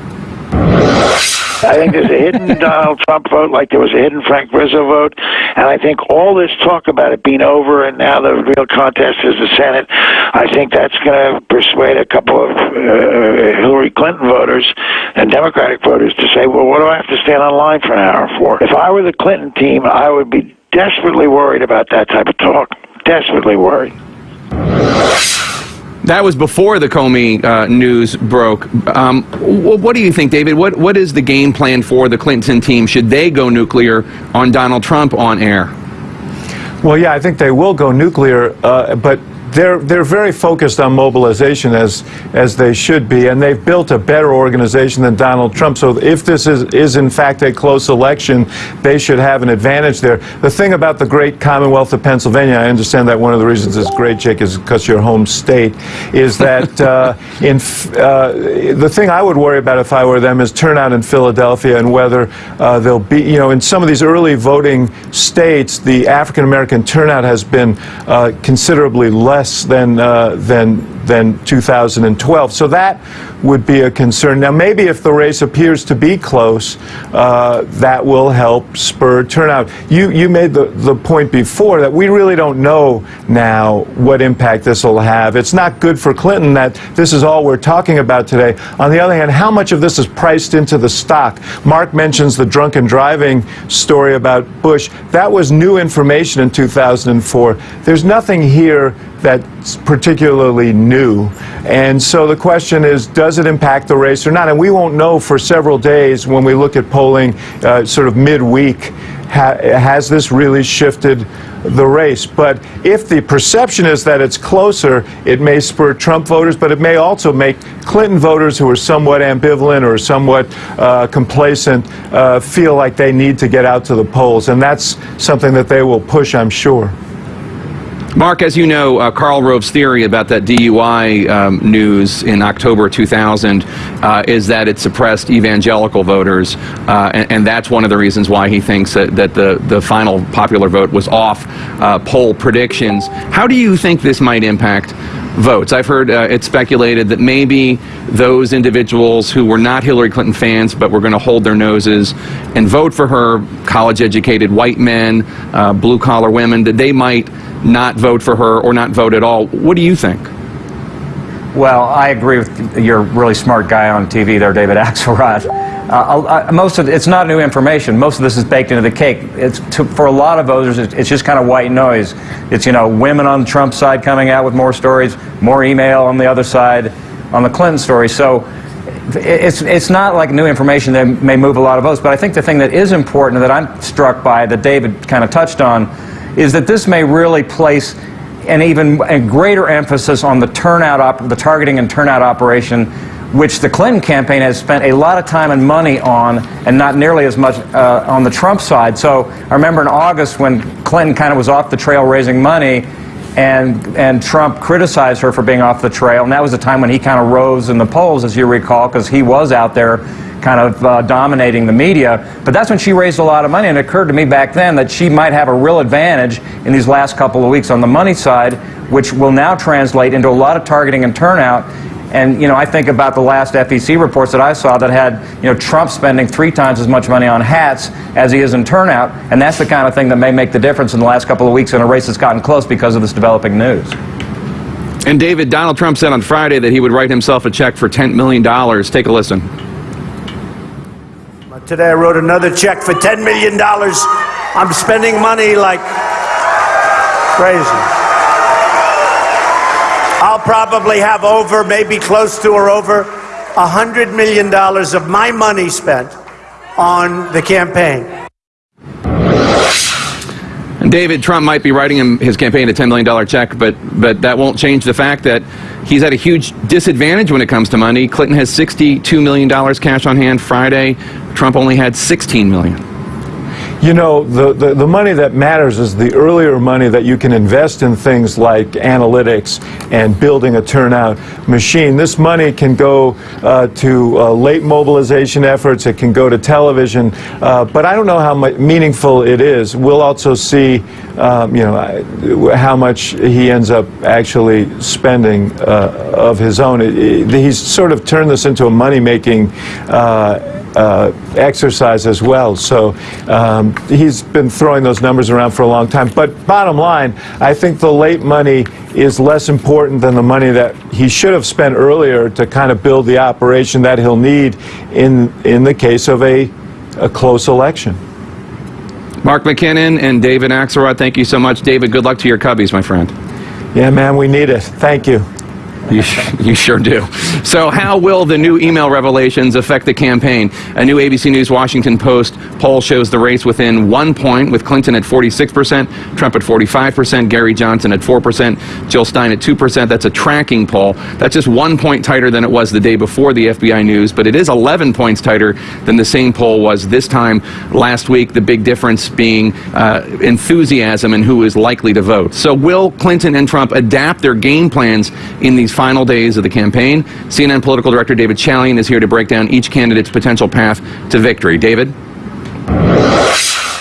I think there's a hidden Donald Trump vote, like there was a hidden Frank Rizzo vote, and I think all this talk about it being over and now the real contest is the Senate. I think that's going to persuade a couple of uh, Hillary Clinton voters and Democratic voters to say, "Well, what do I have to stand on line for an hour for?" If I were the Clinton team, I would be desperately worried about that type of talk. Desperately worried. That was before the Comey uh, news broke. Um, what do you think, David? What what is the game plan for the Clinton team? Should they go nuclear on Donald Trump on air? Well, yeah, I think they will go nuclear, uh, but they're they're very focused on mobilization as as they should be, and they've built a better organization than Donald Trump. So if this is is in fact a close election, they should have an advantage there. The thing about the great Commonwealth of Pennsylvania, I understand that one of the reasons it's great, Jake, is because your home state, is that uh, in uh, the thing I would worry about if I were them is turnout in Philadelphia and whether uh, there'll be you know in some of these early voting states, the African American turnout has been uh, considerably less less than, uh, than, than 2012. So that would be a concern. Now, maybe if the race appears to be close, uh, that will help spur turnout. You, you made the, the point before that we really don't know now what impact this will have. It's not good for Clinton that this is all we're talking about today. On the other hand, how much of this is priced into the stock? Mark mentions the drunken driving story about Bush. That was new information in 2004. There's nothing here that's particularly new. And so the question is, does it impact the race or not? And we won't know for several days when we look at polling uh, sort of midweek. Ha has this really shifted the race? But if the perception is that it's closer, it may spur Trump voters, but it may also make Clinton voters who are somewhat ambivalent or somewhat uh, complacent uh, feel like they need to get out to the polls. And that's something that they will push, I'm sure. Mark, as you know, uh, Karl Rove's theory about that DUI um, news in October 2000 uh, is that it suppressed evangelical voters, uh, and, and, that's one of the reasons why he thinks that, that the, the final popular vote was off uh, poll predictions. How do you think this might impact votes. I've heard uh, it speculated that maybe those individuals who were not Hillary Clinton fans but were going to hold their noses and vote for her, college educated white men, uh, blue collar women, that they might not vote for her or not vote at all. What do you think? Well, I agree with your really smart guy on TV there, David Axelrod. Uh, most of it's not new information. Most of this is baked into the cake. It's to, for a lot of voters, it's, it's, just kind of white noise. It's you know women on Trump's side coming out with more stories, more email on the other side, on the Clinton story. So it's it's not like new information that may move a lot of votes. But I think the thing that is important that I'm struck by that David kind of touched on is that this may really place an even a greater emphasis on the turnout, the targeting and turnout operation which the Clinton campaign has spent a lot of time and money on, and not nearly as much uh, on the Trump side. So I remember in August when Clinton kind of was off the trail raising money, and and Trump criticized her for being off the trail, and that was the time when he kind of rose in the polls, as you recall, because he was out there kind of uh, dominating the media. But that's when she raised a lot of money, and it occurred to me back then that she might have a real advantage in these last couple of weeks on the money side, which will now translate into a lot of targeting and turnout. And you know, I think about the last FEC reports that I saw that had you know Trump spending three times as much money on hats as he is in turnout, and that's the kind of thing that may make the difference in the last couple of weeks in a race that's gotten close because of this developing news. And David, Donald Trump said on Friday that he would write himself a check for $10 million. Take a listen. Today I wrote another check for $10 million. I'm spending money like crazy. I'll probably have over, maybe close to or over, $100 million of my money spent on the campaign. David Trump might be writing him his campaign a $10 million check, but, but that won't change the fact that he's at a huge disadvantage when it comes to money. Clinton has $62 million cash on hand Friday. Trump only had $16 million. You know, the, the, the, money that matters is the earlier money that you can invest in things like analytics and building a turnout machine. This money can go uh, to uh, late mobilization efforts, it can go to television, uh, but I don't know how meaningful it is. We'll also see, um, you know, how much he ends up actually spending uh, of his own. he's sort of turned this into a money-making uh, exercise as well. So um, he's been throwing those numbers around for a long time. But bottom line, I think the late money is less important than the money that he should have spent earlier to kind of build the operation that he'll need in in the case of a a close election. Mark McKinnon and David Axelrod, thank you so much. David, good luck to your Cubbies, my friend. Yeah, man, we need it. Thank you. You, you sure do. So, how will the new email revelations affect the campaign? A new ABC News Washington Post poll shows the race within one point, with Clinton at 46%, Trump at 45%, Gary Johnson at 4%, Jill Stein at 2%. That's a tracking poll. That's just one point tighter than it was the day before the FBI news, but it is 11 points tighter than the same poll was this time last week. The big difference being uh, enthusiasm and who is likely to vote. So, will Clinton and Trump adapt their game plans in these final days of the campaign. CNN political director David Chalian is here to break down each candidate's potential path to victory. David?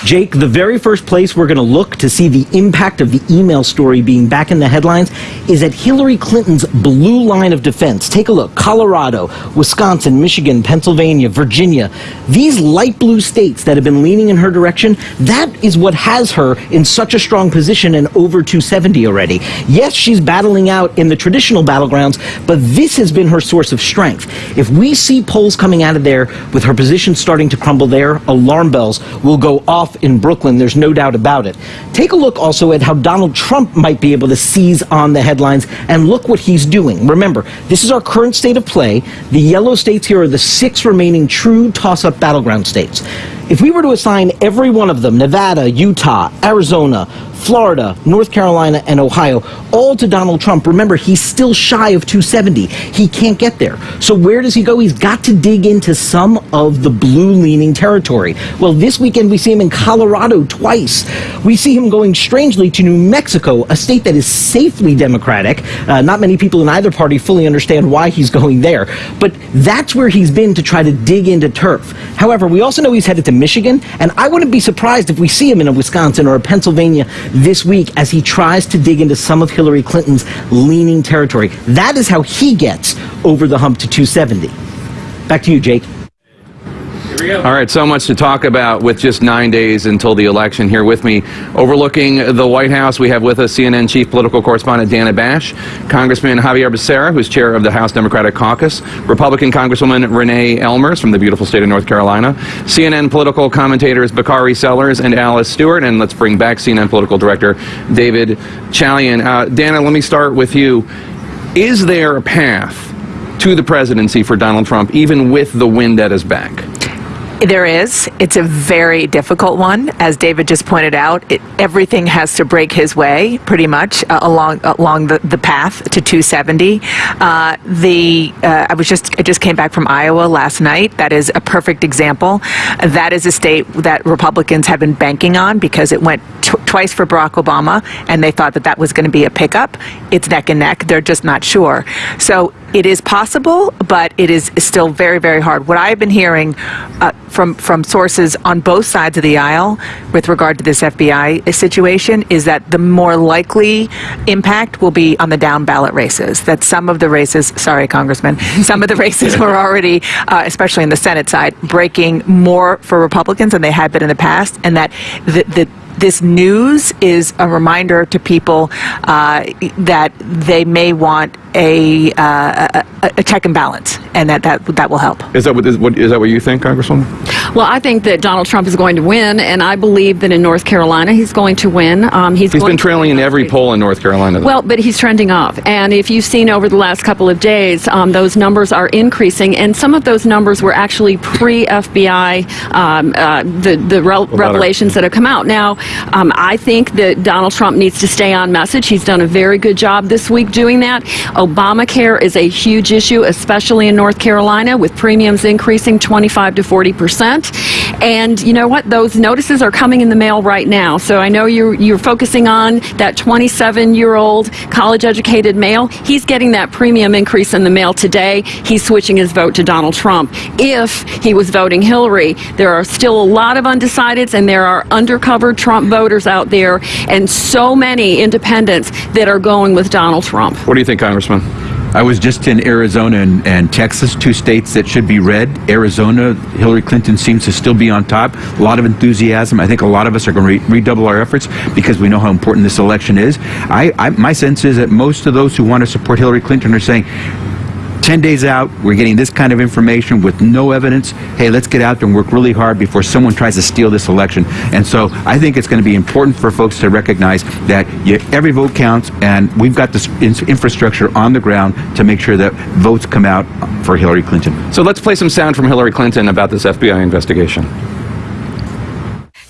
Jake, the very first place we're going to look to see the impact of the email story being back in the headlines is at Hillary Clinton's blue line of defense. Take a look. Colorado, Wisconsin, Michigan, Pennsylvania, Virginia. These light blue states that have been leaning in her direction, that is what has her in such a strong position and over 270 already. Yes, she's battling out in the traditional battlegrounds, but this has been her source of strength. If we see polls coming out of there with her position starting to crumble there, alarm bells will go off in Brooklyn. There's no doubt about it. Take a look also at how Donald Trump might be able to seize on the headlines and look what he's doing. Remember, this is our current state of play. The yellow states here are the six remaining true toss-up battleground states. If we were to assign every one of them, Nevada, Utah, Arizona, Florida, North Carolina, and Ohio, all to Donald Trump. Remember, he's still shy of 270. He can't get there. So where does he go? He's got to dig into some of the blue-leaning territory. Well, this weekend we see him in Colorado twice. We see him going strangely to New Mexico, a state that is safely Democratic. Uh, not many people in either party fully understand why he's going there, but that's where he's been to try to dig into turf. However, we also know he's headed to Michigan, and I wouldn't be surprised if we see him in a Wisconsin or a Pennsylvania this week as he tries to dig into some of Hillary Clinton's leaning territory. That is how he gets over the hump to 270. Back to you, Jake. All right, so much to talk about with just nine days until the election. Here with me, overlooking the White House, we have with us CNN chief political correspondent Dana Bash, Congressman Xavier Becerra, who's chair of the House Democratic Caucus, Republican Congresswoman Renee Ellmers from the beautiful state of North Carolina, CNN political commentators Bakari Sellers and Alice Stewart, and let's bring back CNN political director David Chalian. Uh, Dana, let me start with you. Is there a path to the presidency for Donald Trump, even with the wind at his back? There is. It's a very difficult one, as David just pointed out. It, everything has to break his way, pretty much uh, along along the, the path to 270. Uh, the uh, I was just I just came back from Iowa last night. That is a perfect example. That is a state that Republicans have been banking on because it went twice for Barack Obama, and they thought that that was going to be a pickup. It's neck and neck. They're just not sure. So it is possible, but it is still very, very hard. What I've been hearing uh, from from sources on both sides of the aisle with regard to this FBI situation is that the more likely impact will be on the down ballot races. That some of the races, sorry, Congressman, some of the races were already, uh, especially in the Senate side, breaking more for Republicans than they had been in the past, and that the, the this news is a reminder to people uh, that they may want a, uh, a, a, check and balance, and that, that that will help. Is that what is, what is that what you think, Congresswoman? Well, I think that Donald Trump is going to win, and I believe that in North Carolina he's going to win. Um, he's, he's been trailing in every poll in North Carolina. Though. Well, but he's trending up, and if you've seen over the last couple of days, um, those numbers are increasing, and some of those numbers were actually pre-FBI, um, uh, the the re revelations that have come out. Now, um, I think that Donald Trump needs to stay on message. He's done a very good job this week doing that. Obamacare is a huge issue, especially in North Carolina, with premiums increasing 25 to 40 percent. And you know what? Those notices are coming in the mail right now. So I know you're you're focusing on that 27-year-old college-educated male. He's getting that premium increase in the mail today. He's switching his vote to Donald Trump. If he was voting Hillary, there are still a lot of undecideds, and there are undercover Trump voters out there, and so many independents that are going with Donald Trump. What do you think, Congressman? I was just in Arizona and, and, Texas, two states that should be red. Arizona, Hillary Clinton seems to still be on top. A lot of enthusiasm. I think a lot of us are going to re redouble our efforts because we know how important this election is. I, I, my sense is that most of those who want to support Hillary Clinton are saying, 10 days out, we're getting this kind of information with no evidence. Hey, let's get out there and work really hard before someone tries to steal this election. And so I think it's going to be important for folks to recognize that you, every vote counts, and we've got this in infrastructure on the ground to make sure that votes come out for Hillary Clinton. So let's play some sound from Hillary Clinton about this FBI investigation.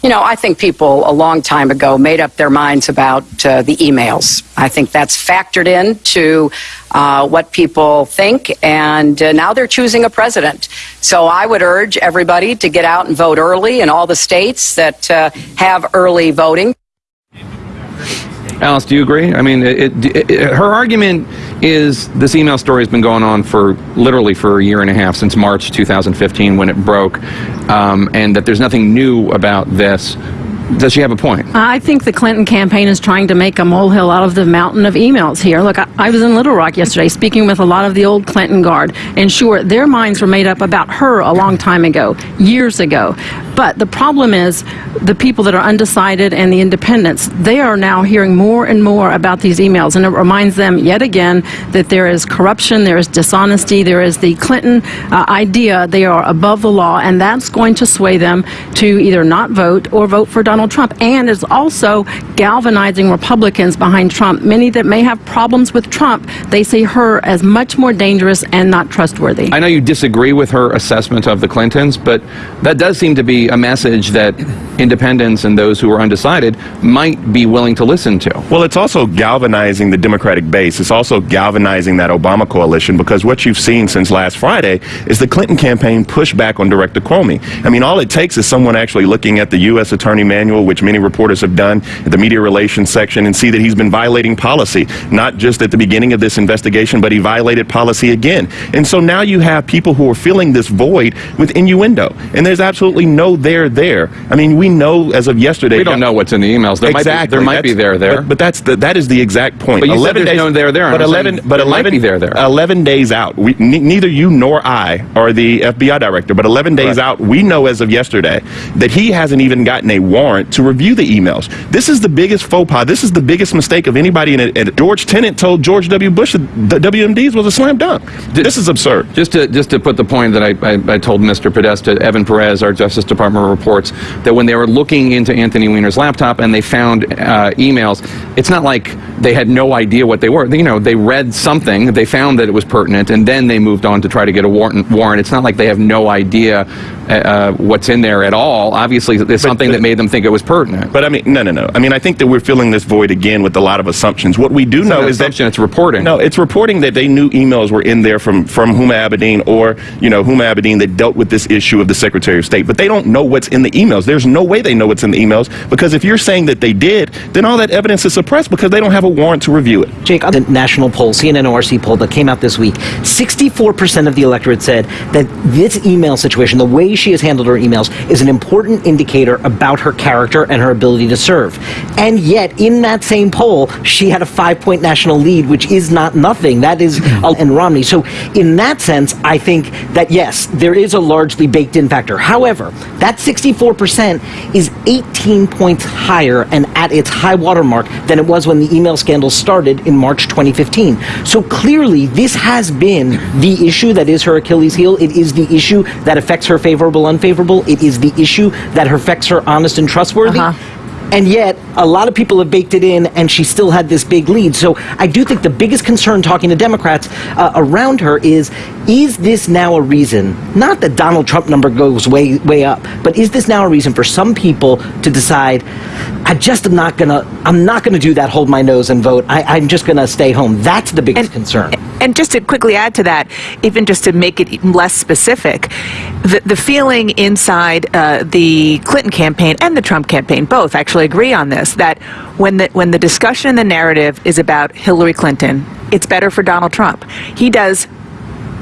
You know, I think people a long time ago made up their minds about uh, the emails. I think that's factored into uh, what people think, and uh, now they're choosing a president. So I would urge everybody to get out and vote early in all the states that uh, have early voting. Alice, do you agree? I mean, it, it, it, her argument is this email story has been going on for literally for a year and a half since March 2015 when it broke, um, and that there's nothing new about this. Does she have a point? I think the Clinton campaign is trying to make a molehill out of the mountain of emails here. Look, I, I, was in Little Rock yesterday speaking with a lot of the old Clinton guard, and sure, their minds were made up about her a long time ago, years ago. But the problem is the people that are undecided and the independents, they are now hearing more and more about these emails, and it reminds them yet again that there is corruption, there is dishonesty, there is the Clinton uh, idea they are above the law, and that's going to sway them to either not vote or vote for Donald Trump and is also galvanizing Republicans behind Trump. Many that may have problems with Trump, they see her as much more dangerous and not trustworthy. I know you disagree with her assessment of the Clintons, but that does seem to be a message that independents and those who are undecided might be willing to listen to. Well, it's also galvanizing the Democratic base. It's also galvanizing that Obama coalition because what you've seen since last Friday is the Clinton campaign push back on Director Comey. I mean, all it takes is someone actually looking at the U.S. Attorney Manual, which many reporters have done, at the media relations section, and see that he's been violating policy, not just at the beginning of this investigation, but he violated policy again. And so now you have people who are filling this void with innuendo, and there's absolutely no there there. I mean, we know as of yesterday. We don't know what's in the emails. There exactly. might be, there might be there there. But, but that's the, that is the exact point. But you said there's no there there, But I'm 11, but there might 11, be there there. 11 days out. We, ne- neither you nor I are the FBI director, but 11 days out, we know as of yesterday that he hasn't even gotten a warrant to review the emails. This is the biggest faux pas. This is the biggest mistake of anybody in. And George Tenet told George W. Bush that the WMDs was a slam dunk. This is absurd. Just to just to put the point that I, I, I told Mr. Podesta, Evan Perez, our Justice Department reports that when they were looking into Anthony Weiner's laptop and they found uh, emails, it's not like they had no idea what they were. You know, they read something, they found that it was pertinent, and then they moved on to try to get a warrant. warrant. It's not like they have no idea uh, uh, what's in there at all. Obviously, there's something that made them think it was pertinent. But I mean, no, no, no. I mean, I think that we're filling this void again with a lot of assumptions. What we do It's know is that it's reporting. No, it's reporting that they knew emails were in there from from Huma Abedin or you know Huma Abedin that dealt with this issue of the Secretary of State. But they don't know what's in the emails. There's no way they know what's in the emails because if you're saying that they did, then all that evidence is suppressed because they don't have a warrant to review it. Jake, on the national poll, CNN ORC poll that came out this week, 64% of the electorate said that this email situation, the way she has handled her emails, is an important indicator about her character and her ability to serve. And yet, in that same poll, she had a five point national lead, which is not nothing. That is, mm-hmm. and Romney. So, in that sense, I think that yes, there is a largely baked in factor. However, that 64% is 18 points higher and at its high water mark than it was when the email scandal started in March 2015. So clearly, this has been the issue that is her Achilles heel. It is the issue that affects her favorable, unfavorable. It is the issue that affects her honest and trustworthy. Uh-huh. And yet, a lot of people have baked it in, and she still had this big lead. So I do think the biggest concern talking to Democrats uh, around her is is this now a reason, not that Donald Trump number goes way, way up, but is this now a reason for some people to decide, I just am not going to, I'm not going to do that, hold my nose and vote. I, I'm just going to stay home. That's the biggest concern. And just to quickly add to that, even just to make it less specific, the, the feeling inside uh, the Clinton campaign and the Trump campaign both actually agree on this that when the when the discussion and the narrative is about Hillary Clinton, it's better for Donald Trump. He does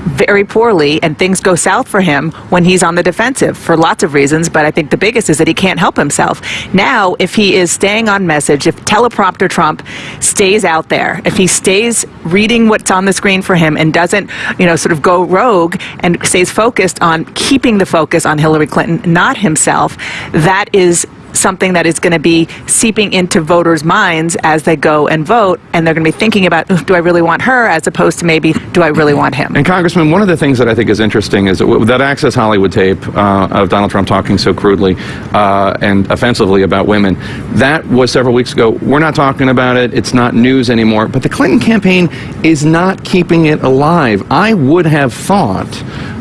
very poorly and things go south for him when he's on the defensive for lots of reasons but i think the biggest is that he can't help himself. Now if he is staying on message if teleprompter trump stays out there if he stays reading what's on the screen for him and doesn't you know sort of go rogue and stays focused on keeping the focus on hillary clinton not himself that is something that is going to be seeping into voters' minds as they go and vote, and they're going to be thinking about, do I really want her, as opposed to maybe, do I really want him? And Congressman, one of the things that I think is interesting is that, that Access Hollywood tape uh, of Donald Trump talking so crudely uh, and offensively about women, that was several weeks ago. We're not talking about it. It's not news anymore. But the Clinton campaign is not keeping it alive. I would have thought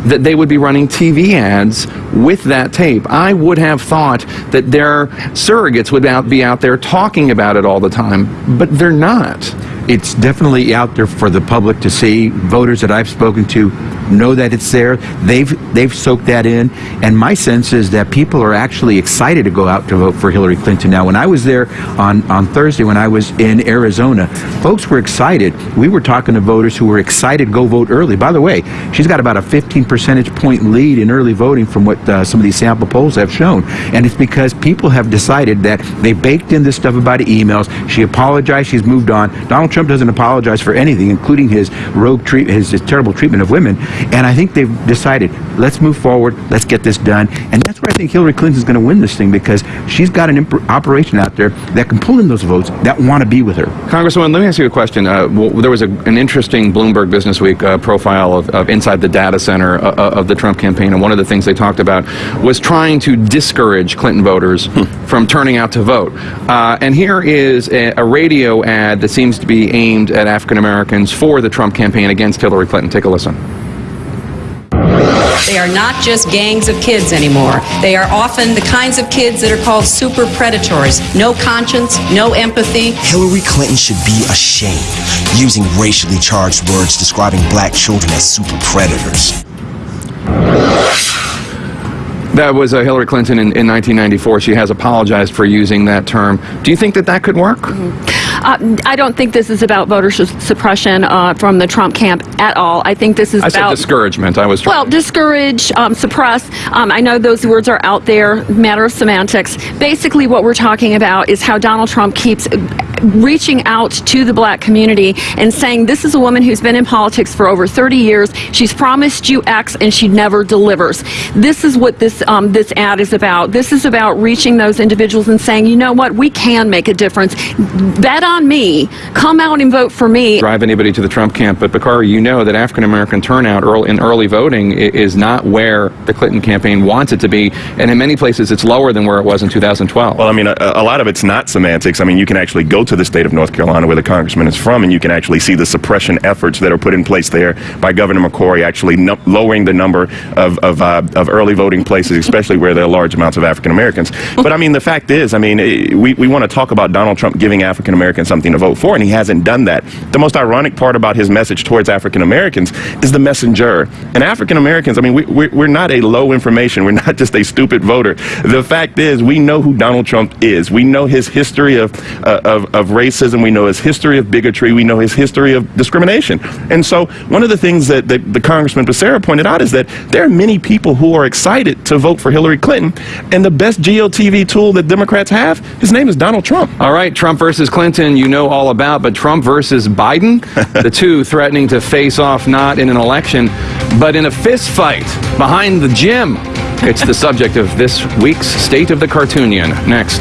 that they would be running TV ads with that tape. I would have thought that their surrogates would out, be out there talking about it all the time, but they're not. It's definitely out there for the public to see. Voters that I've spoken to know that it's there. They've they've soaked that in, and my sense is that people are actually excited to go out to vote for Hillary Clinton. Now, when I was there on on Thursday, when I was in Arizona, folks were excited. We were talking to voters who were excited to go vote early. By the way, she's got about a 15 percentage point lead in early voting from what uh, some of these sample polls have shown, and it's because people have decided that they baked in this stuff about emails. She apologized. She's moved on. Donald Trump doesn't apologize for anything, including his rogue treat, his, his terrible treatment of women. And I think they've decided, let's move forward, let's get this done. And that's where I think Hillary Clinton's going to win this thing because she's got an operation out there that can pull in those votes that want to be with her. Congresswoman, let me ask you a question. Uh, well, there was a, an interesting Bloomberg Business Week uh, profile of, of inside the data center uh, uh, of the Trump campaign, and one of the things they talked about was trying to discourage Clinton voters from turning out to vote. Uh, and here is a, a radio ad that seems to be aimed at African Americans for the Trump campaign against Hillary Clinton. Take a listen. They are not just gangs of kids anymore. They are often the kinds of kids that are called super predators. No conscience, no empathy. Hillary Clinton should be ashamed using racially charged words describing black children as super predators. That was uh, Hillary Clinton in, in 1994. She has apologized for using that term. Do you think that that could work? Uh, I don't think this is about voter su- suppression uh, from the Trump camp at all. I think this is I said about discouragement. I was trying. Well, discourage, um, suppress. Um, I know those words are out there, matter of semantics. Basically, what we're talking about is how Donald Trump keeps reaching out to the black community and saying, This is a woman who's been in politics for over 30 years. She's promised you X and she never delivers. This is what this, um, this ad is about. This is about reaching those individuals and saying, You know what? We can make a difference. Bet on me. Come out and vote for me. drive anybody to the Trump camp, but Bakari, you know that African American turnout early, in early voting is not where the Clinton campaign wants it to be, and in many places it's lower than where it was in 2012. Well, I mean, a, a lot of it's not semantics. I mean, you can actually go to the state of North Carolina where the congressman is from, and you can actually see the suppression efforts that are put in place there by Governor McCrory, actually no- lowering the number of of, uh, of early voting places, especially where there are large amounts of African Americans. But I mean, the fact is, I mean, we, we want to talk about Donald Trump giving African Americans something to vote for, and he hasn't done that. The most ironic part about his message towards African Americans is the messenger. And African Americans, I mean, we, we're, we're not a low information, we're not just a stupid voter. The fact is, we know who Donald Trump is. We know his history of, uh, of, of racism, we know his history of bigotry, we know his history of discrimination. And so, one of the things that, that the Congressman Becerra pointed out is that there are many people who are excited to vote for Hillary Clinton, and the best GOTV tool that Democrats have, his name is Donald Trump. All right, Trump versus Clinton, you know all about, but Trump versus Biden, the two threatening to face off not in an election, but in a fist fight behind the gym. It's the subject of this week's State of the Cartoonion. Next.